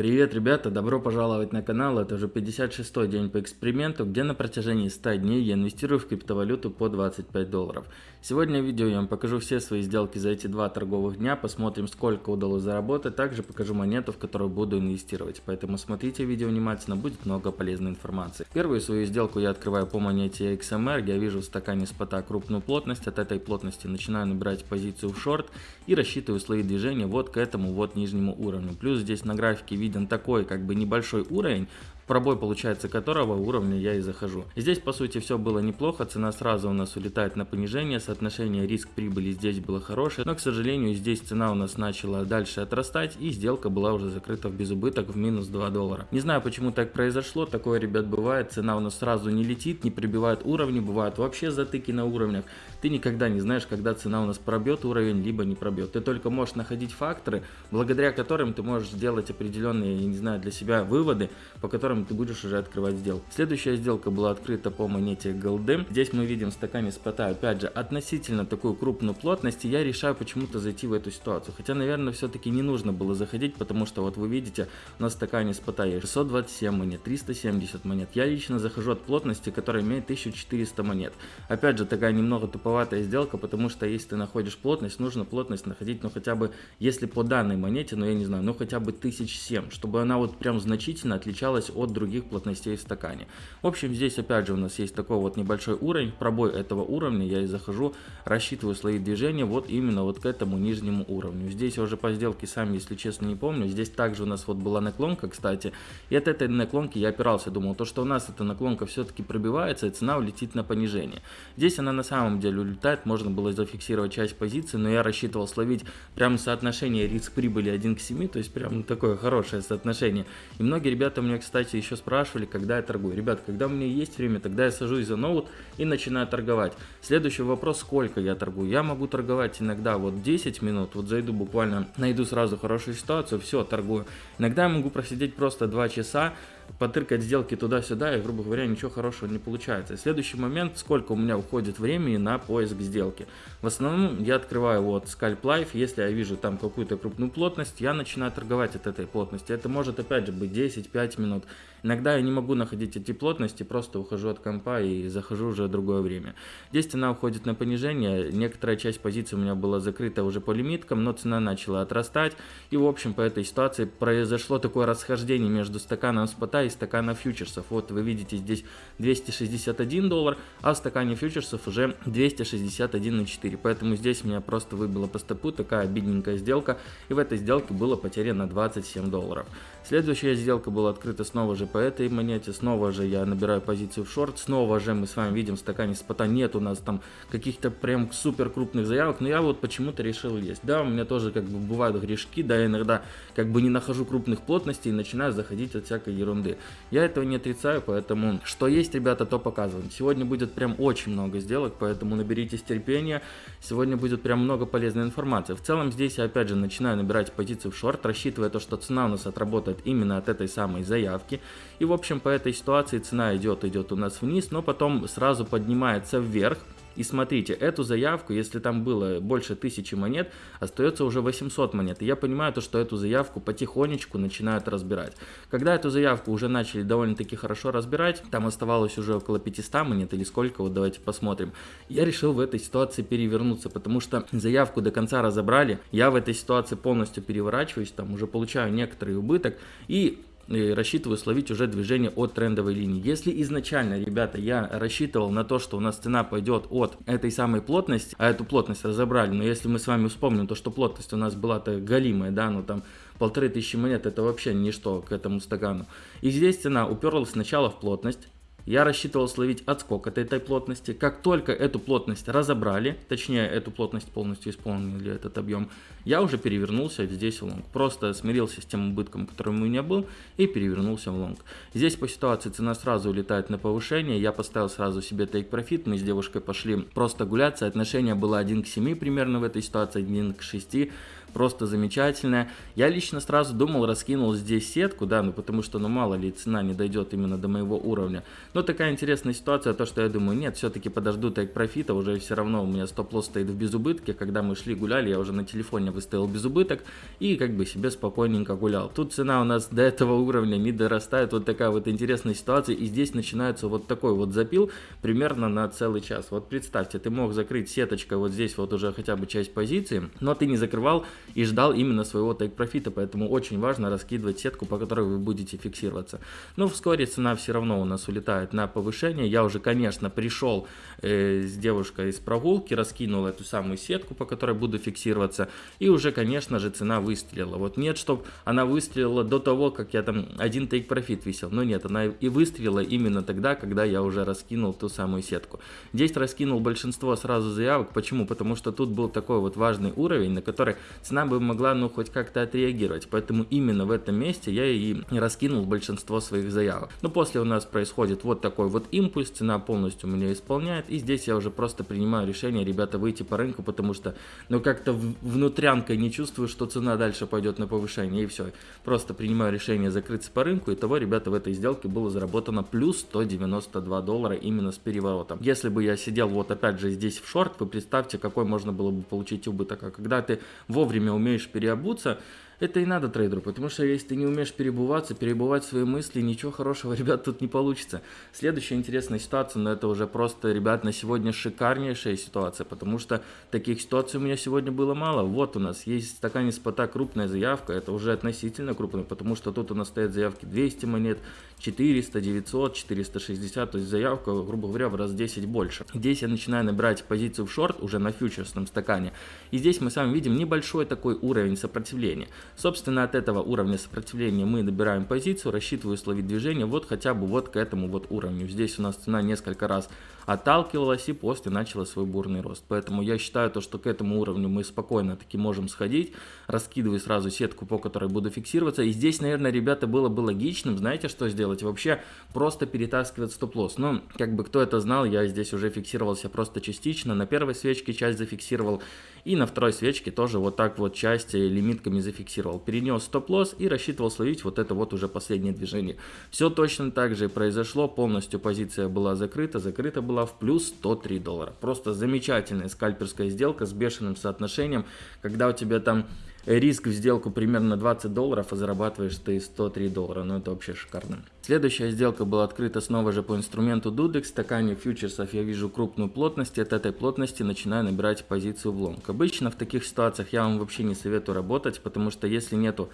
Привет, ребята! Добро пожаловать на канал. Это уже 56-й день по эксперименту, где на протяжении 100 дней я инвестирую в криптовалюту по 25 долларов. Сегодня в видео я вам покажу все свои сделки за эти два торговых дня, посмотрим сколько удалось заработать, также покажу монету, в которую буду инвестировать. Поэтому смотрите видео внимательно, будет много полезной информации. Первую свою сделку я открываю по монете XMR, я вижу в стакане спота крупную плотность, от этой плотности начинаю набирать позицию в шорт и рассчитываю свои движения вот к этому вот нижнему уровню. Плюс здесь на графике видно виден такой как бы небольшой уровень, пробой получается которого уровня я и захожу. Здесь по сути все было неплохо, цена сразу у нас улетает на понижение, соотношение риск-прибыли здесь было хорошее, но к сожалению здесь цена у нас начала дальше отрастать и сделка была уже закрыта в безубыток в минус 2 доллара. Не знаю почему так произошло, такое ребят бывает, цена у нас сразу не летит, не прибивает уровни, бывают вообще затыки на уровнях, ты никогда не знаешь, когда цена у нас пробьет уровень, либо не пробьет. Ты только можешь находить факторы, благодаря которым ты можешь сделать определенные, я не знаю, для себя выводы, по которым ты будешь уже открывать сделку. Следующая сделка была открыта по монете Голды. Здесь мы видим в стакане спота, опять же, относительно такую крупную плотность, и я решаю почему-то зайти в эту ситуацию. Хотя, наверное, все-таки не нужно было заходить, потому что вот вы видите, в стакане спота есть 627 монет, 370 монет. Я лично захожу от плотности, которая имеет 1400 монет. Опять же, такая немного туповатая сделка, потому что если ты находишь плотность, нужно плотность находить, ну хотя бы, если по данной монете, ну я не знаю, ну хотя бы 1007, чтобы она вот прям значительно отличалась от других плотностей в стакане. В общем, здесь опять же у нас есть такой вот небольшой уровень, пробой этого уровня, я и захожу, рассчитываю свои движения вот именно вот к этому нижнему уровню. Здесь я уже по сделке сам, если честно, не помню. Здесь также у нас вот была наклонка, кстати, и от этой наклонки я опирался, думал, то, что у нас эта наклонка все-таки пробивается, и цена улетит на понижение. Здесь она на самом деле улетает, можно было зафиксировать часть позиции, но я рассчитывал словить прям соотношение риск-прибыли 1 к 7, то есть прям такое хорошее соотношение. И многие ребята мне, кстати, еще спрашивали, когда я торгую. Ребят, когда у меня есть время, тогда я сажусь за ноут и начинаю торговать. Следующий вопрос, сколько я торгую. Я могу торговать иногда вот 10 минут, вот зайду буквально, найду сразу хорошую ситуацию, все, торгую. Иногда я могу просидеть просто 2 часа, потыркать сделки туда-сюда, и, грубо говоря, ничего хорошего не получается. следующий момент, сколько у меня уходит времени на поиск сделки. В основном я открываю вот Scalp Life, если я вижу там какую-то крупную плотность, я начинаю торговать от этой плотности. Это может опять же быть 10-5 минут. Иногда я не могу находить эти плотности, просто ухожу от компа и захожу уже другое время. Здесь цена уходит на понижение, некоторая часть позиций у меня была закрыта уже по лимиткам, но цена начала отрастать. И в общем по этой ситуации произошло такое расхождение между стаканом спота и стакана фьючерсов. Вот вы видите здесь 261 доллар, а в стакане фьючерсов уже 261,4. Поэтому здесь меня просто выбило по стопу такая бедненькая сделка. И в этой сделке было потеряно 27 долларов. Следующая сделка была открыта снова же по этой монете. Снова же я набираю позицию в шорт. Снова же мы с вами видим в стакане спота нет у нас там каких-то прям супер крупных заявок. Но я вот почему-то решил есть. Да, у меня тоже как бы бывают грешки. Да, я иногда как бы не нахожу крупных плотностей и начинаю заходить от всякой ерунды ерунды. Я этого не отрицаю, поэтому что есть, ребята, то показываем. Сегодня будет прям очень много сделок, поэтому наберитесь терпения. Сегодня будет прям много полезной информации. В целом здесь я опять же начинаю набирать позицию в шорт, рассчитывая то, что цена у нас отработает именно от этой самой заявки. И в общем по этой ситуации цена идет, идет у нас вниз, но потом сразу поднимается вверх. И смотрите, эту заявку, если там было больше тысячи монет, остается уже 800 монет. И я понимаю то, что эту заявку потихонечку начинают разбирать. Когда эту заявку уже начали довольно-таки хорошо разбирать, там оставалось уже около 500 монет или сколько, вот давайте посмотрим. Я решил в этой ситуации перевернуться, потому что заявку до конца разобрали. Я в этой ситуации полностью переворачиваюсь, там уже получаю некоторый убыток. И рассчитываю словить уже движение от трендовой линии. Если изначально, ребята, я рассчитывал на то, что у нас цена пойдет от этой самой плотности, а эту плотность разобрали, но если мы с вами вспомним то, что плотность у нас была-то галимая, да, ну там полторы тысячи монет, это вообще ничто к этому стакану. И здесь цена уперлась сначала в плотность, я рассчитывал словить отскок от этой плотности. Как только эту плотность разобрали, точнее эту плотность полностью исполнили этот объем, я уже перевернулся здесь в лонг. Просто смирился с тем убытком, который у меня был, и перевернулся в лонг. Здесь по ситуации цена сразу улетает на повышение. Я поставил сразу себе take profit. Мы с девушкой пошли просто гулять. Соотношение было 1 к 7 примерно в этой ситуации, 1 к 6. Просто замечательная. Я лично сразу думал, раскинул здесь сетку, да, ну потому что, ну мало ли, цена не дойдет именно до моего уровня. Но такая интересная ситуация, то что я думаю, нет, все-таки подожду так профита, уже все равно у меня стоп-лосс стоит в безубытке. Когда мы шли гуляли, я уже на телефоне выставил безубыток и как бы себе спокойненько гулял. Тут цена у нас до этого уровня не дорастает, вот такая вот интересная ситуация, и здесь начинается вот такой вот запил примерно на целый час. Вот представьте, ты мог закрыть сеточкой вот здесь вот уже хотя бы часть позиции, но ты не закрывал и ждал именно своего тейк-профита, поэтому очень важно раскидывать сетку, по которой вы будете фиксироваться. Но вскоре цена все равно у нас улетает на повышение. Я уже, конечно, пришел э, с девушкой из прогулки, раскинул эту самую сетку, по которой буду фиксироваться, и уже, конечно же, цена выстрелила. Вот нет, чтобы она выстрелила до того, как я там один тейк-профит висел, но нет, она и выстрелила именно тогда, когда я уже раскинул ту самую сетку. Здесь раскинул большинство сразу заявок, почему? Потому что тут был такой вот важный уровень, на который цена бы могла, ну, хоть как-то отреагировать, поэтому именно в этом месте я и раскинул большинство своих заявок. Но после у нас происходит вот такой вот импульс, цена полностью меня исполняет, и здесь я уже просто принимаю решение, ребята, выйти по рынку, потому что, ну, как-то внутрянкой не чувствую, что цена дальше пойдет на повышение, и все. Просто принимаю решение закрыться по рынку, и того, ребята, в этой сделке было заработано плюс 192 доллара именно с переворотом. Если бы я сидел вот опять же здесь в шорт, вы представьте, какой можно было бы получить убыток. А когда ты вовремя умеешь переобуться, это и надо трейдеру, потому что если ты не умеешь перебываться, перебывать свои мысли, ничего хорошего, ребят, тут не получится. Следующая интересная ситуация, но это уже просто, ребят, на сегодня шикарнейшая ситуация, потому что таких ситуаций у меня сегодня было мало. Вот у нас есть в стакане спота крупная заявка, это уже относительно крупная, потому что тут у нас стоят заявки 200 монет, 400, 900, 460, то есть заявка, грубо говоря, в раз 10 больше. Здесь я начинаю набирать позицию в шорт уже на фьючерсном стакане, и здесь мы с вами видим небольшой такой уровень сопротивления. Собственно, от этого уровня сопротивления мы добираем позицию, рассчитываю словить движение вот хотя бы вот к этому вот уровню. Здесь у нас цена несколько раз отталкивалась и после начала свой бурный рост. Поэтому я считаю то, что к этому уровню мы спокойно таки можем сходить. Раскидываю сразу сетку, по которой буду фиксироваться. И здесь, наверное, ребята, было бы логичным, знаете, что сделать? Вообще просто перетаскивать стоп-лосс. Ну, как бы кто это знал, я здесь уже фиксировался просто частично. На первой свечке часть зафиксировал и на второй свечке тоже вот так вот часть лимитками зафиксировал. Перенес стоп-лосс и рассчитывал словить вот это вот уже последнее движение. Все точно так же произошло. Полностью позиция была закрыта. Закрыта была в плюс 103 доллара. Просто замечательная скальперская сделка с бешеным соотношением. Когда у тебя там риск в сделку примерно 20 долларов, а зарабатываешь ты 103 доллара. Ну это вообще шикарно. Следующая сделка была открыта снова же по инструменту Dudex. В стакане фьючерсов я вижу крупную плотность. От этой плотности начинаю набирать позицию в лонг. Обычно в таких ситуациях я вам вообще не советую работать, потому что если нету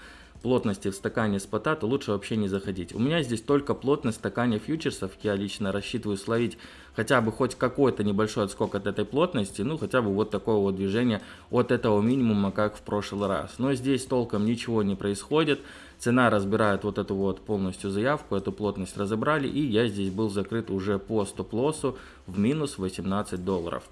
плотности в стакане спота, то лучше вообще не заходить. У меня здесь только плотность в стакане фьючерсов. Я лично рассчитываю словить хотя бы хоть какой-то небольшой отскок от этой плотности, ну хотя бы вот такое вот движение от этого минимума, как в прошлый раз. Но здесь толком ничего не происходит. Цена разбирает вот эту вот полностью заявку, эту плотность разобрали, и я здесь был закрыт уже по стоп-лоссу в минус 18 долларов.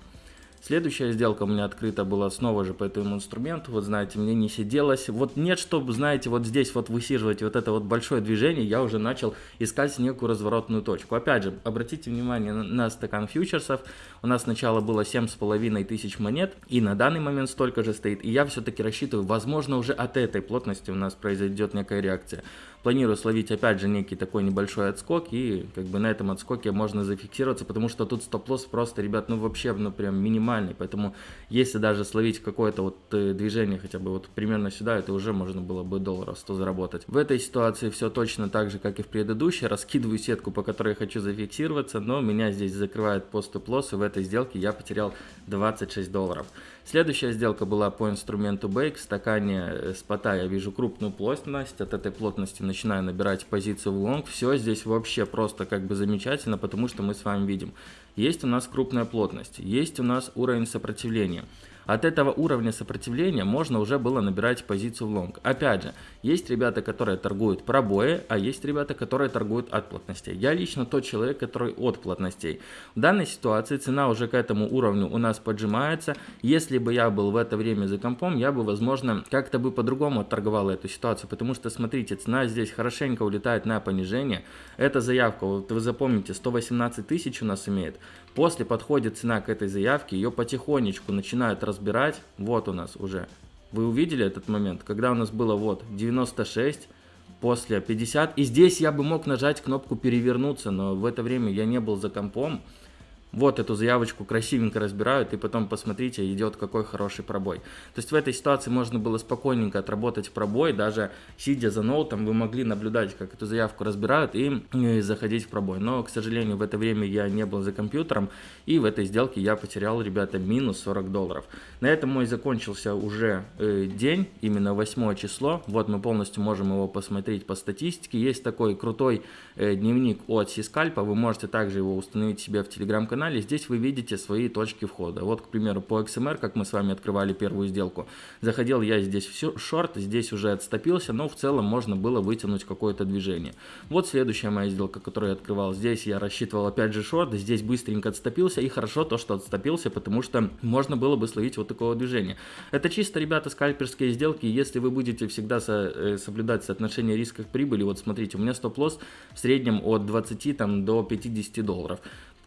Следующая сделка у меня открыта была снова же по этому инструменту. Вот знаете, мне не сиделось. Вот нет, чтобы, знаете, вот здесь вот высиживать вот это вот большое движение, я уже начал искать некую разворотную точку. Опять же, обратите внимание на, стакан фьючерсов. У нас сначала было 7,5 тысяч монет, и на данный момент столько же стоит. И я все-таки рассчитываю, возможно, уже от этой плотности у нас произойдет некая реакция. Планирую словить опять же некий такой небольшой отскок, и как бы на этом отскоке можно зафиксироваться, потому что тут стоп-лосс просто, ребят, ну вообще, ну прям минимальный. Поэтому если даже словить какое-то вот э, движение хотя бы вот примерно сюда, это уже можно было бы долларов 100 заработать. В этой ситуации все точно так же, как и в предыдущей. Раскидываю сетку, по которой я хочу зафиксироваться, но меня здесь закрывает по стоп-лосс, и в этой сделке я потерял 26 долларов. Следующая сделка была по инструменту Bake. В стакане э, спота я вижу крупную плотность. От этой плотности начинаю набирать позицию в лонг. Все здесь вообще просто как бы замечательно, потому что мы с вами видим. Есть у нас крупная плотность, есть у нас уровень сопротивления. От этого уровня сопротивления можно уже было набирать позицию в лонг. Опять же, есть ребята, которые торгуют пробои, а есть ребята, которые торгуют от плотностей. Я лично тот человек, который от плотностей. В данной ситуации цена уже к этому уровню у нас поджимается. Если бы я был в это время за компом, я бы, возможно, как-то бы по-другому торговал эту ситуацию. Потому что, смотрите, цена здесь хорошенько улетает на понижение. Эта заявка, вот вы запомните, 118 тысяч у нас имеет. После подходит цена к этой заявке, ее потихонечку начинают разбирать. Вот у нас уже Вы увидели этот момент, когда у нас было вот 96, после 50. И здесь я бы мог нажать кнопку перевернуться, но в это время я не был за компом вот эту заявочку красивенько разбирают, и потом посмотрите, идет какой хороший пробой. То есть в этой ситуации можно было спокойненько отработать пробой, даже сидя за ноутом, вы могли наблюдать, как эту заявку разбирают и, и заходить в пробой. Но, к сожалению, в это время я не был за компьютером, и в этой сделке я потерял, ребята, минус 40 долларов. На этом мой закончился уже э, день, именно 8 число. Вот мы полностью можем его посмотреть по статистике. Есть такой крутой э, дневник от Сискальпа, вы можете также его установить себе в телеграм-канале канале, здесь вы видите свои точки входа. Вот, к примеру, по XMR, как мы с вами открывали первую сделку, заходил я здесь в шорт, здесь уже отступился, но в целом можно было вытянуть какое-то движение. Вот следующая моя сделка, которую я открывал. Здесь я рассчитывал опять же шорт, здесь быстренько отступился, и хорошо то, что отступился, потому что можно было бы словить вот такого движения. Это чисто, ребята, скальперские сделки, если вы будете всегда со, э, соблюдать соотношение риска к прибыли, вот смотрите, у меня стоп-лосс в среднем от 20 там, до 50 долларов.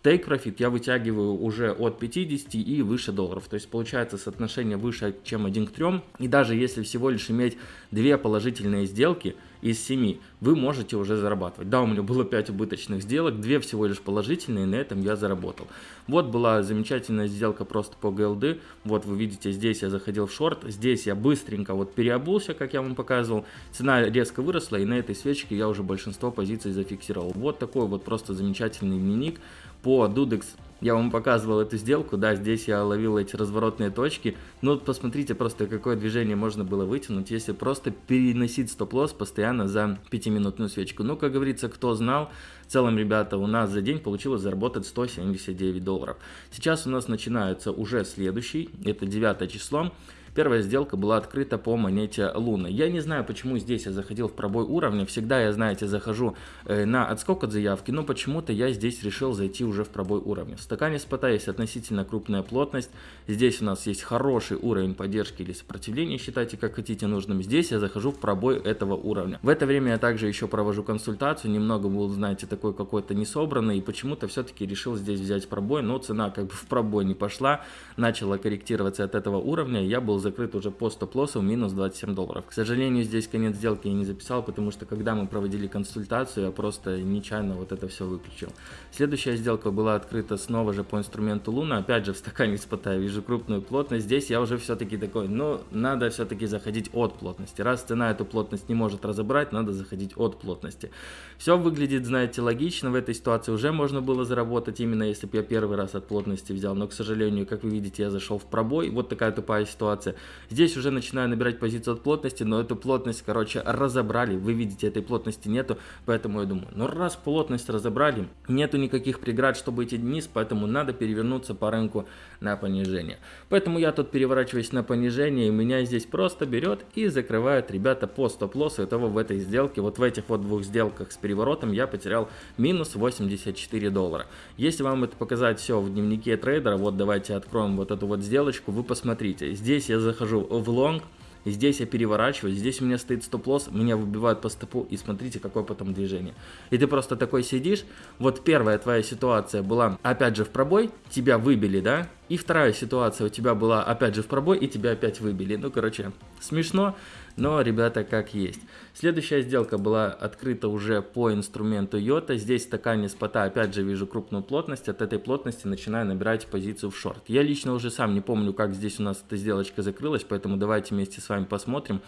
Take Profit я вытягиваю уже от 50 и выше долларов. То есть получается соотношение выше, чем 1 к 3. И даже если всего лишь иметь две положительные сделки из 7, вы можете уже зарабатывать. Да, у меня было 5 убыточных сделок, 2 всего лишь положительные, на этом я заработал. Вот была замечательная сделка просто по GLD. Вот вы видите, здесь я заходил в шорт, здесь я быстренько вот переобулся, как я вам показывал. Цена резко выросла, и на этой свечке я уже большинство позиций зафиксировал. Вот такой вот просто замечательный дневник по Dudex я вам показывал эту сделку, да, здесь я ловил эти разворотные точки. Ну, посмотрите просто, какое движение можно было вытянуть, если просто переносить стоп-лосс постоянно за 5-минутную свечку. Ну, как говорится, кто знал, в целом, ребята, у нас за день получилось заработать 179 долларов. Сейчас у нас начинается уже следующий, это 9 число. Первая сделка была открыта по монете Луны. Я не знаю, почему здесь я заходил в пробой уровня. Всегда я, знаете, захожу э, на отскок от заявки, но почему-то я здесь решил зайти уже в пробой уровня. В стакане спота есть относительно крупная плотность. Здесь у нас есть хороший уровень поддержки или сопротивления, считайте как хотите нужным. Здесь я захожу в пробой этого уровня. В это время я также еще провожу консультацию. Немного был, знаете, такой какой-то несобранный. И почему-то все-таки решил здесь взять пробой. Но цена как бы в пробой не пошла. Начала корректироваться от этого уровня. Я был закрыт уже по стоп-лоссу минус 27 долларов. К сожалению, здесь конец сделки я не записал, потому что когда мы проводили консультацию, я просто нечаянно вот это все выключил. Следующая сделка была открыта снова же по инструменту Луна. Опять же в стакане спота вижу крупную плотность. Здесь я уже все-таки такой, ну, надо все-таки заходить от плотности. Раз цена эту плотность не может разобрать, надо заходить от плотности. Все выглядит, знаете, логично. В этой ситуации уже можно было заработать, именно если бы я первый раз от плотности взял. Но, к сожалению, как вы видите, я зашел в пробой. Вот такая тупая ситуация. Здесь уже начинаю набирать позицию от плотности, но эту плотность, короче, разобрали. Вы видите, этой плотности нету, поэтому я думаю, ну раз плотность разобрали, нету никаких преград, чтобы идти вниз, поэтому надо перевернуться по рынку на понижение. Поэтому я тут переворачиваюсь на понижение, и меня здесь просто берет и закрывает ребята по стоп-лоссу. Итого в этой сделке, вот в этих вот двух сделках с переворотом я потерял минус 84 доллара. Если вам это показать все в дневнике трейдера, вот давайте откроем вот эту вот сделочку, вы посмотрите. Здесь я захожу в лонг, здесь я переворачиваюсь, здесь у меня стоит стоп-лосс, меня выбивают по стопу, и смотрите, какое потом движение. И ты просто такой сидишь, вот первая твоя ситуация была, опять же, в пробой, тебя выбили, да, и вторая ситуация у тебя была опять же в пробой, и тебя опять выбили. Ну, короче, смешно, но, ребята, как есть. Следующая сделка была открыта уже по инструменту Йота. Здесь стакане спота опять же вижу крупную плотность. От этой плотности начинаю набирать позицию в шорт. Я лично уже сам не помню, как здесь у нас эта сделочка закрылась, поэтому давайте вместе с вами посмотрим.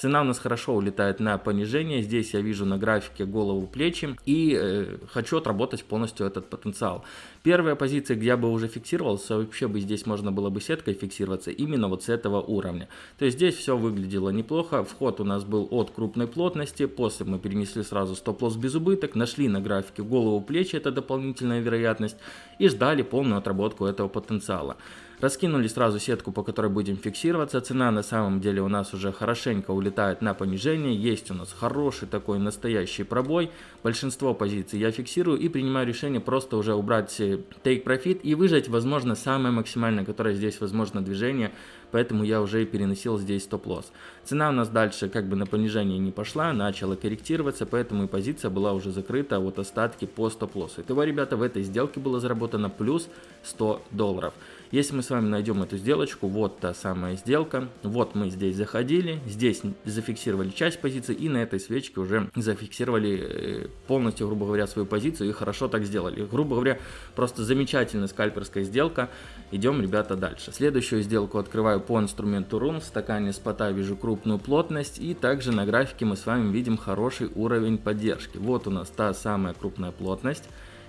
Цена у нас хорошо улетает на понижение. Здесь я вижу на графике голову плечи и э, хочу отработать полностью этот потенциал. Первая позиция, где я бы уже фиксировался, вообще бы здесь можно было бы сеткой фиксироваться именно вот с этого уровня. То есть здесь все выглядело неплохо. Вход у нас был от крупной плотности. После мы перенесли сразу стоп-лосс без убыток. Нашли на графике голову плечи, это дополнительная вероятность. И ждали полную отработку этого потенциала. Раскинули сразу сетку, по которой будем фиксироваться. Цена на самом деле у нас уже хорошенько улетает на понижение. Есть у нас хороший такой настоящий пробой. Большинство позиций я фиксирую и принимаю решение просто уже убрать э, take profit и выжать, возможно, самое максимальное, которое здесь возможно движение. Поэтому я уже переносил здесь стоп-лосс. Цена у нас дальше как бы на понижение не пошла, начала корректироваться, поэтому и позиция была уже закрыта вот остатки по стоп-лоссу. Итого, ребята, в этой сделке было заработано плюс 100 долларов. Если мы с вами найдем эту сделочку, вот та самая сделка, вот мы здесь заходили, здесь зафиксировали часть позиции и на этой свечке уже зафиксировали э, полностью, грубо говоря, свою позицию и хорошо так сделали. Грубо говоря, просто замечательная скальперская сделка. Идем, ребята, дальше. Следующую сделку открываю по инструменту рун. В стакане спота вижу крупную плотность и также на графике мы с вами видим хороший уровень поддержки. Вот у нас та самая крупная плотность.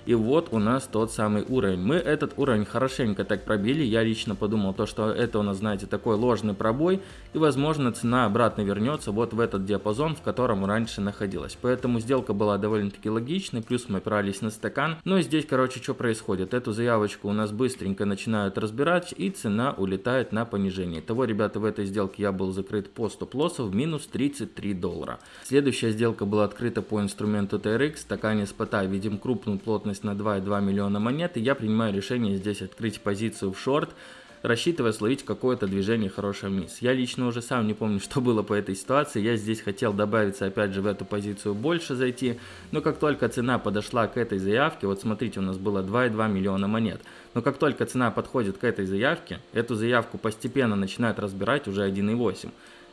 И вот у нас тот самый уровень. Мы этот уровень хорошенько так пробили. Я лично подумал, то, что это у нас, знаете, такой ложный пробой. И, возможно, цена обратно вернется вот в этот диапазон, в котором раньше находилась. Поэтому сделка была довольно-таки логичной. Плюс мы опирались на стакан. Но здесь, короче, что происходит? Эту заявочку у нас быстренько начинают разбирать. И цена улетает на понижение. Того, ребята, в этой сделке я был закрыт по стоп-лоссу в минус 33 доллара. Следующая сделка была открыта по инструменту TRX. Стакане спота видим крупную плотность доходность на 2,2 миллиона монет, и я принимаю решение здесь открыть позицию в шорт, рассчитывая словить какое-то движение хорошее вниз. Я лично уже сам не помню, что было по этой ситуации. Я здесь хотел добавиться опять же в эту позицию больше зайти. Но как только цена подошла к этой заявке, вот смотрите, у нас было 2,2 миллиона монет. Но как только цена подходит к этой заявке, эту заявку постепенно начинают разбирать уже 1,8.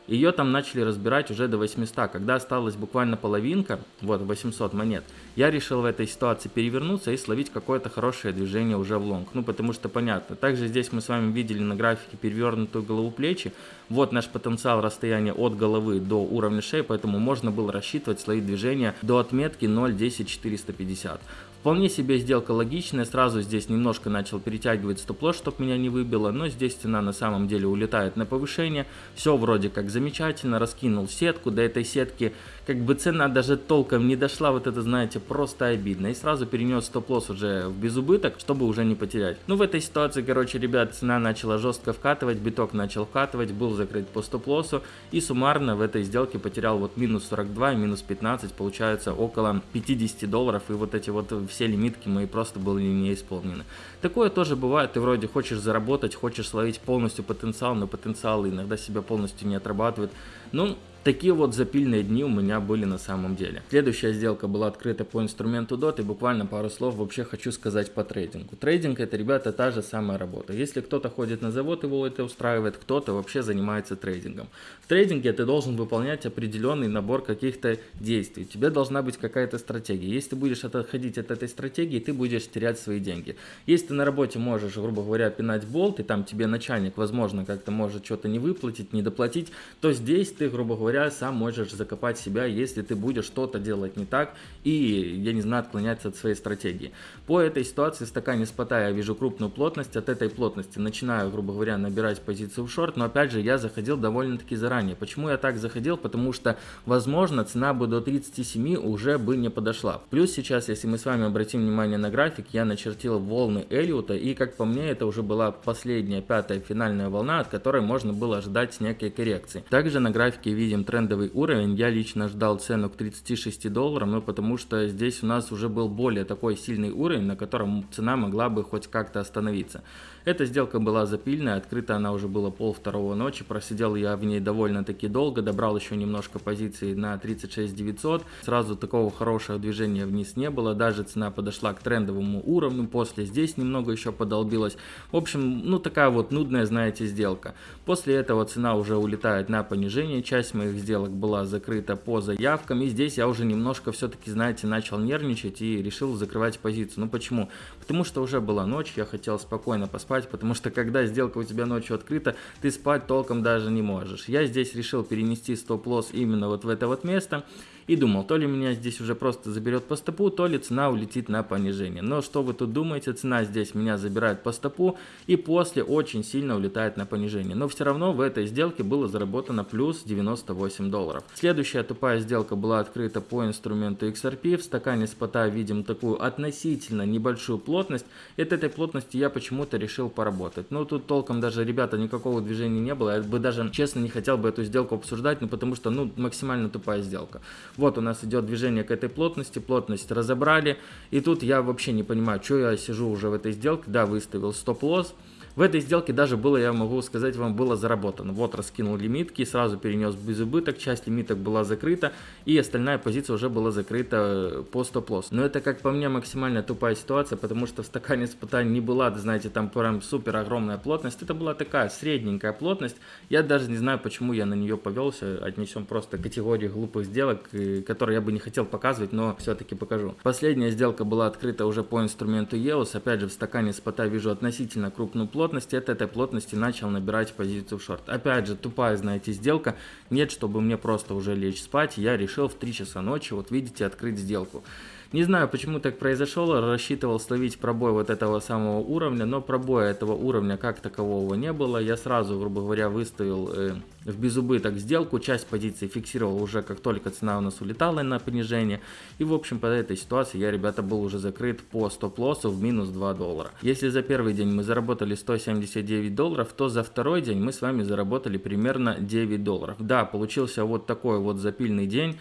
Ее там начали разбирать уже до 800. Когда осталась буквально половинка, вот 800 монет, я решил в этой ситуации перевернуться и словить какое-то хорошее движение уже в лонг. Ну, потому что понятно. Также здесь мы с вами видели на графике перевернутую голову плечи. Вот наш потенциал расстояния от головы до уровня шеи, поэтому можно было рассчитывать словить движение до отметки 0.10450. Вполне себе сделка логичная, сразу здесь немножко начал перетягивать стоп-лосс, чтобы меня не выбило, но здесь цена на самом деле улетает на повышение, все вроде как замечательно, раскинул сетку, до этой сетки как бы цена даже толком не дошла, вот это знаете, просто обидно, и сразу перенес стоп-лосс уже в безубыток, чтобы уже не потерять. Ну в этой ситуации, короче, ребят, цена начала жестко вкатывать, биток начал вкатывать, был закрыт по стоп-лоссу, и суммарно в этой сделке потерял вот минус 42 минус 15, получается около 50 долларов, и вот эти вот все лимитки мои просто были не исполнены. Такое тоже бывает, ты вроде хочешь заработать, хочешь словить полностью потенциал, но потенциал иногда себя полностью не отрабатывает. Ну, Такие вот запильные дни у меня были на самом деле. Следующая сделка была открыта по инструменту DOT и буквально пару слов вообще хочу сказать по трейдингу. Трейдинг это, ребята, та же самая работа. Если кто-то ходит на завод, его это устраивает, кто-то вообще занимается трейдингом. В трейдинге ты должен выполнять определенный набор каких-то действий. У тебя должна быть какая-то стратегия. Если ты будешь отходить от этой стратегии, ты будешь терять свои деньги. Если ты на работе можешь, грубо говоря, пинать болт, и там тебе начальник, возможно, как-то может что-то не выплатить, не доплатить, то здесь ты, грубо говоря, сам можешь закопать себя, если ты будешь что-то делать не так и, я не знаю, отклоняться от своей стратегии. По этой ситуации в стакане спота я вижу крупную плотность, от этой плотности начинаю, грубо говоря, набирать позицию в шорт, но опять же я заходил довольно-таки заранее. Почему я так заходил? Потому что, возможно, цена бы до 37 уже бы не подошла. Плюс сейчас, если мы с вами обратим внимание на график, я начертил волны Эллиота, и как по мне, это уже была последняя, пятая финальная волна, от которой можно было ожидать некой коррекции. Также на графике видим видим трендовый уровень. Я лично ждал цену к 36 долларам, но потому что здесь у нас уже был более такой сильный уровень, на котором цена могла бы хоть как-то остановиться. Эта сделка была запильная, открыта она уже была пол второго ночи, просидел я в ней довольно-таки долго, добрал еще немножко позиций на 36 900, сразу такого хорошего движения вниз не было, даже цена подошла к трендовому уровню, после здесь немного еще подолбилась. В общем, ну такая вот нудная, знаете, сделка. После этого цена уже улетает на понижение, часть моих сделок была закрыта по заявкам, и здесь я уже немножко все-таки, знаете, начал нервничать и решил закрывать позицию. Ну почему? Потому что уже была ночь, я хотел спокойно поспать, спать, потому что когда сделка у тебя ночью открыта, ты спать толком даже не можешь. Я здесь решил перенести стоп-лосс именно вот в это вот место и думал, то ли меня здесь уже просто заберет по стопу, то ли цена улетит на понижение. Но что вы тут думаете, цена здесь меня забирает по стопу и после очень сильно улетает на понижение. Но все равно в этой сделке было заработано плюс 98 долларов. Следующая тупая сделка была открыта по инструменту XRP. В стакане спота видим такую относительно небольшую плотность. И от этой плотности я почему-то решил поработать. Но тут толком даже, ребята, никакого движения не было. Я бы даже, честно, не хотел бы эту сделку обсуждать, ну потому что, ну, максимально тупая сделка. Вот у нас идет движение к этой плотности, плотность разобрали. И тут я вообще не понимаю, что я сижу уже в этой сделке. Да, выставил стоп-лосс. В этой сделке даже было, я могу сказать вам, было заработано. Вот раскинул лимитки, сразу перенес без убыток, часть лимиток была закрыта, и остальная позиция уже была закрыта э, по стоп-лосс. Но это, как по мне, максимально тупая ситуация, потому что в стакане испытаний не была, знаете, там прям супер огромная плотность. Это была такая средненькая плотность. Я даже не знаю, почему я на нее повелся. Отнесем просто категорию глупых сделок, э, которые я бы не хотел показывать, но все-таки покажу. Последняя сделка была открыта уже по инструменту EOS. Опять же, в стакане спота вижу относительно крупную плотность. От этой плотности начал набирать позицию в шорт. Опять же, тупая, знаете, сделка. Нет, чтобы мне просто уже лечь спать. Я решил в 3 часа ночи, вот видите, открыть сделку. Не знаю, почему так произошло, рассчитывал словить пробой вот этого самого уровня, но пробоя этого уровня как такового не было. Я сразу, грубо говоря, выставил э, в безубыток сделку, часть позиций фиксировал уже как только цена у нас улетала на понижение. И в общем по этой ситуации я, ребята, был уже закрыт по стоп-лоссу в минус 2 доллара. Если за первый день мы заработали 179 долларов, то за второй день мы с вами заработали примерно 9 долларов. Да, получился вот такой вот запильный день.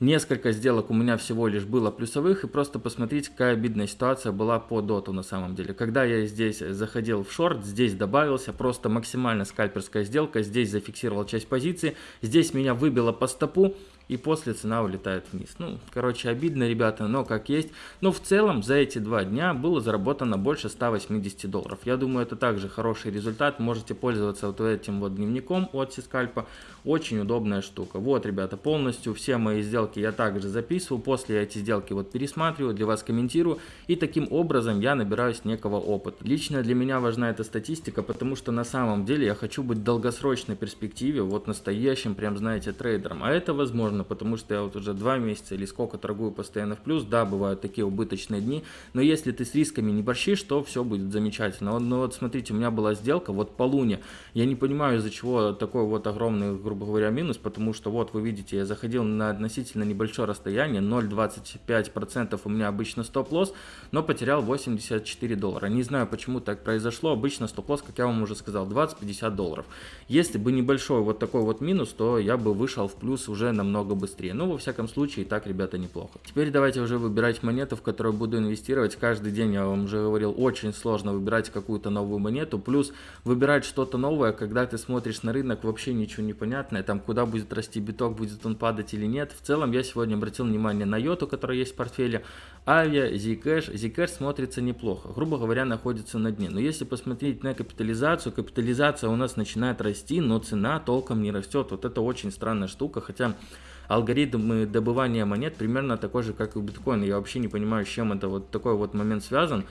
Несколько сделок у меня всего лишь было плюсовых, и просто посмотрите, какая обидная ситуация была по доту на самом деле. Когда я здесь заходил в шорт, здесь добавился просто максимально скальперская сделка, здесь зафиксировал часть позиции, здесь меня выбило по стопу, и после цена улетает вниз. Ну, короче, обидно, ребята, но как есть. Но в целом за эти два дня было заработано больше 180 долларов. Я думаю, это также хороший результат. Можете пользоваться вот этим вот дневником от Сискальпа. Очень удобная штука. Вот, ребята, полностью все мои сделки я также записываю. После я эти сделки вот пересматриваю, для вас комментирую. И таким образом я набираюсь некого опыта. Лично для меня важна эта статистика, потому что на самом деле я хочу быть в долгосрочной перспективе, вот настоящим, прям знаете, трейдером. А это возможно сложно, потому что я вот уже два месяца или сколько торгую постоянно в плюс, да, бывают такие убыточные дни, но если ты с рисками не борщишь, то все будет замечательно. Но вот смотрите, у меня была сделка вот по луне, я не понимаю, из-за чего такой вот огромный, грубо говоря, минус, потому что вот вы видите, я заходил на относительно небольшое расстояние, 0,25% у меня обычно стоп-лосс, но потерял 84 доллара. Не знаю, почему так произошло, обычно стоп-лосс, как я вам уже сказал, 20-50 долларов. Если бы небольшой вот такой вот минус, то я бы вышел в плюс уже намного намного быстрее. Но во всяком случае, так, ребята, неплохо. Теперь давайте уже выбирать монету, в которую буду инвестировать. Каждый день, я вам уже говорил, очень сложно выбирать какую-то новую монету. Плюс выбирать что-то новое, когда ты смотришь на рынок, вообще ничего не понятно. Там, куда будет расти биток, будет он падать или нет. В целом, я сегодня обратил внимание на йоту, которая есть в портфеле. Авиа, Zcash. Zcash смотрится неплохо. Грубо говоря, находится на дне. Но если посмотреть на капитализацию, капитализация у нас начинает расти, но цена толком не растет. Вот это очень странная штука. Хотя алгоритм добывания монет примерно такой же, как и у биткоина. Я вообще не понимаю, с чем это вот такой вот момент связан.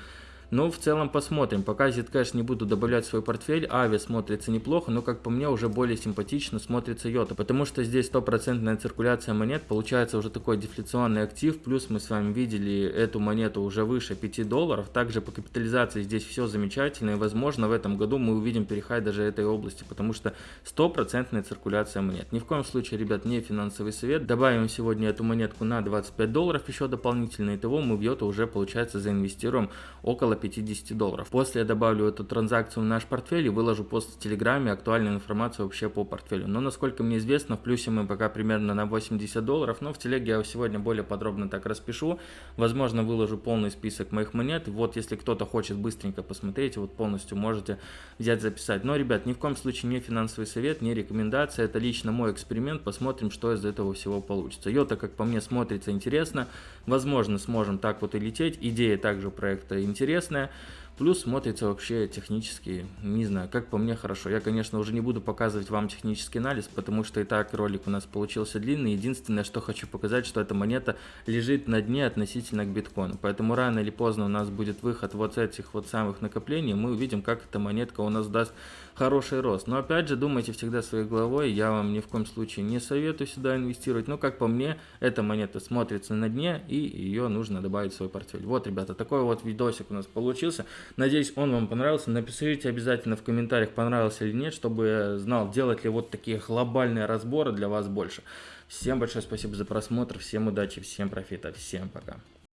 Но в целом посмотрим. Пока Zcash не буду добавлять в свой портфель. Ави смотрится неплохо, но как по мне уже более симпатично смотрится Йота. Потому что здесь стопроцентная циркуляция монет. Получается уже такой дефляционный актив. Плюс мы с вами видели эту монету уже выше 5 долларов. Также по капитализации здесь все замечательно. И возможно в этом году мы увидим перехай даже этой области. Потому что стопроцентная циркуляция монет. Ни в коем случае, ребят, не финансовый совет. Добавим сегодня эту монетку на 25 долларов еще дополнительно. Итого мы в Йоту уже получается заинвестируем около 50 долларов. После я добавлю эту транзакцию в наш портфель и выложу пост в Телеграме актуальную информацию вообще по портфелю. Но насколько мне известно, в плюсе мы пока примерно на 80 долларов, но в Телеге я сегодня более подробно так распишу. Возможно, выложу полный список моих монет. Вот если кто-то хочет быстренько посмотреть, вот полностью можете взять, записать. Но, ребят, ни в коем случае не финансовый совет, не рекомендация. Это лично мой эксперимент. Посмотрим, что из этого всего получится. Йота, как по мне, смотрится интересно. Возможно, сможем так вот и лететь. Идея также проекта интересна интересная. Плюс смотрится вообще технически, не знаю, как по мне хорошо. Я, конечно, уже не буду показывать вам технический анализ, потому что и так ролик у нас получился длинный. Единственное, что хочу показать, что эта монета лежит на дне относительно к биткоину. Поэтому рано или поздно у нас будет выход вот этих вот самых накоплений. Мы увидим, как эта монетка у нас даст хороший рост. Но опять же, думайте всегда своей головой. Я вам ни в коем случае не советую сюда инвестировать. Но как по мне, эта монета смотрится на дне и ее нужно добавить в свой портфель. Вот, ребята, такой вот видосик у нас получился. Надеюсь, он вам понравился. Напишите обязательно в комментариях, понравился или нет, чтобы я знал, делать ли вот такие глобальные разборы для вас больше. Всем большое спасибо за просмотр, всем удачи, всем профита, всем пока.